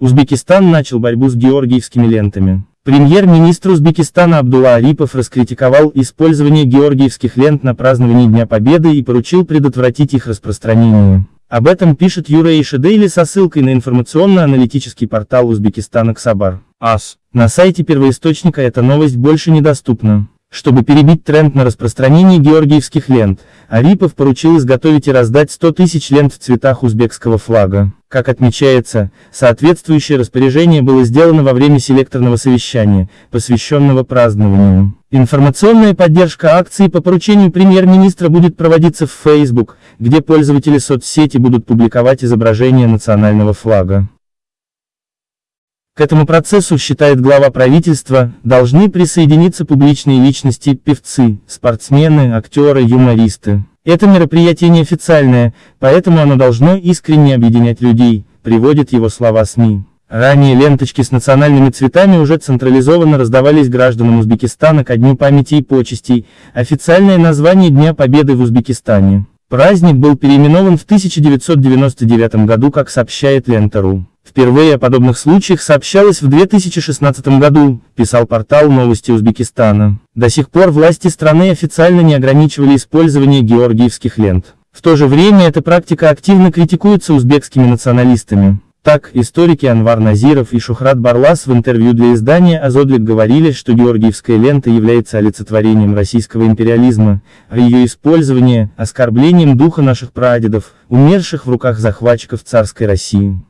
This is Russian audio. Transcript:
Узбекистан начал борьбу с георгиевскими лентами. Премьер-министр Узбекистана Абдулла Арипов раскритиковал использование георгиевских лент на праздновании Дня Победы и поручил предотвратить их распространение. Об этом пишет Юра Дейли со ссылкой на информационно-аналитический портал Узбекистана Ксабар. АС. На сайте первоисточника эта новость больше недоступна. Чтобы перебить тренд на распространение георгиевских лент, Арипов поручил изготовить и раздать 100 тысяч лент в цветах узбекского флага. Как отмечается, соответствующее распоряжение было сделано во время селекторного совещания, посвященного празднованию. Информационная поддержка акции по поручению премьер-министра будет проводиться в Facebook, где пользователи соцсети будут публиковать изображение национального флага. К этому процессу, считает глава правительства, должны присоединиться публичные личности, певцы, спортсмены, актеры, юмористы. Это мероприятие неофициальное, поэтому оно должно искренне объединять людей, приводит его слова СМИ. Ранее ленточки с национальными цветами уже централизованно раздавались гражданам Узбекистана ко Дню памяти и почестей, официальное название Дня Победы в Узбекистане. Праздник был переименован в 1999 году, как сообщает Лента.ру. Впервые о подобных случаях сообщалось в 2016 году, писал портал «Новости Узбекистана». До сих пор власти страны официально не ограничивали использование георгиевских лент. В то же время эта практика активно критикуется узбекскими националистами. Так, историки Анвар Назиров и Шухрат Барлас в интервью для издания «Азодлик» говорили, что георгиевская лента является олицетворением российского империализма, а ее использование – оскорблением духа наших прадедов, умерших в руках захватчиков царской России.